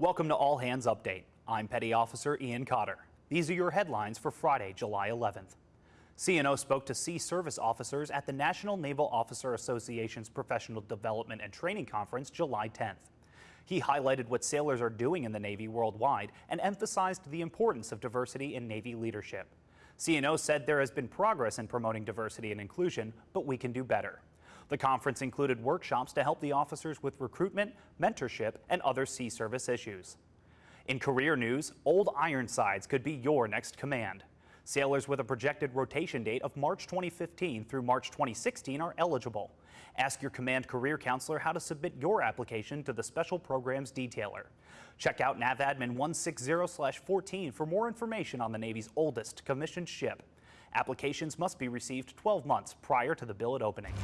Welcome to All Hands Update. I'm Petty Officer Ian Cotter. These are your headlines for Friday, July 11th. CNO spoke to Sea Service officers at the National Naval Officer Association's Professional Development and Training Conference July 10th. He highlighted what sailors are doing in the Navy worldwide and emphasized the importance of diversity in Navy leadership. CNO said there has been progress in promoting diversity and inclusion, but we can do better. The conference included workshops to help the officers with recruitment, mentorship, and other sea service issues. In career news, Old Ironsides could be your next command. Sailors with a projected rotation date of March 2015 through March 2016 are eligible. Ask your command career counselor how to submit your application to the Special Programs Detailer. Check out NAVADMIN 160-14 for more information on the Navy's oldest commissioned ship. Applications must be received 12 months prior to the billet opening.